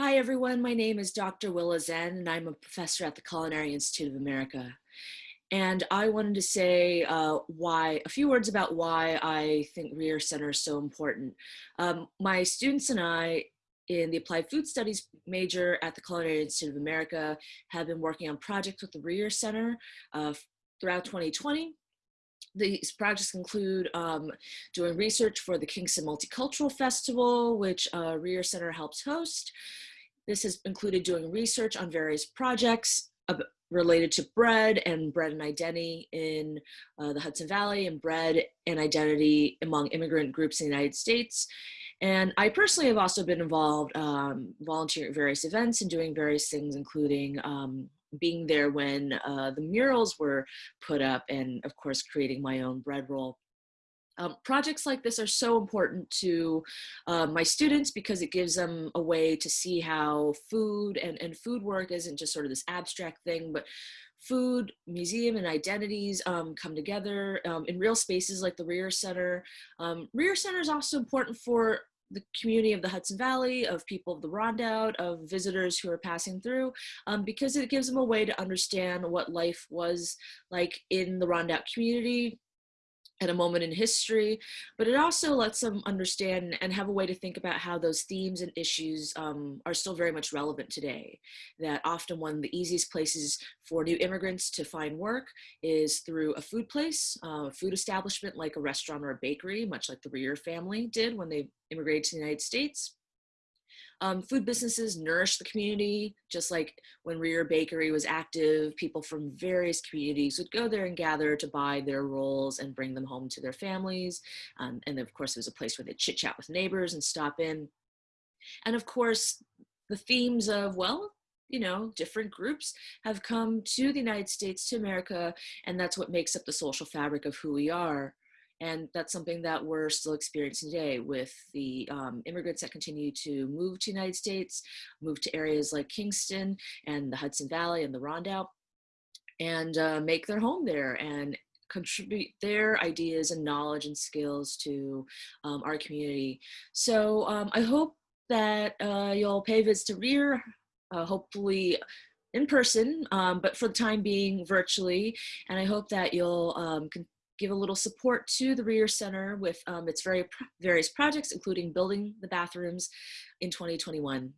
Hi everyone, my name is Dr. Willa Zhen and I'm a professor at the Culinary Institute of America. And I wanted to say uh, why, a few words about why I think Reher Center is so important. Um, my students and I in the Applied Food Studies major at the Culinary Institute of America have been working on projects with the Reher Center uh, throughout 2020 these projects include um, doing research for the Kingston Multicultural Festival, which uh, Reher Center helps host. This has included doing research on various projects related to bread and bread and identity in uh, the Hudson Valley and bread and identity among immigrant groups in the United States. And I personally have also been involved um, volunteering at various events and doing various things, including um, being there when uh, the murals were put up and of course creating my own bread roll. Um, projects like this are so important to uh, my students because it gives them a way to see how food and, and food work isn't just sort of this abstract thing, but food, museum, and identities um, come together um, in real spaces like the Reher Center. Um, Reher Center is also important for the community of the Hudson Valley, of people of the Rondout, of visitors who are passing through, um, because it gives them a way to understand what life was like in the Rondout community at a moment in history, but it also lets them understand and have a way to think about how those themes and issues um, are still very much relevant today. That often one of the easiest places for new immigrants to find work is through a food place, uh, a food establishment like a restaurant or a bakery, much like the Reher family did when they immigrated to the United States. Um, food businesses nourish the community, just like when Reher Bakery was active, people from various communities would go there and gather to buy their rolls and bring them home to their families. Um, and of course, it was a place where they chit chat with neighbors and stop in. And of course, the themes of, well, you know, different groups have come to the United States, to America, and that's what makes up the social fabric of who we are. And that's something that we're still experiencing today with the um, immigrants that continue to move to the United States, move to areas like Kingston and the Hudson Valley and the Rondout, and uh, make their home there and contribute their ideas and knowledge and skills to um, our community. So um, I hope that uh, you'll pay visits to Reher, uh, hopefully in person, um, but for the time being virtually. And I hope that you'll um, give a little support to the Reher Center with um, its very various projects, including building the bathrooms in 2021.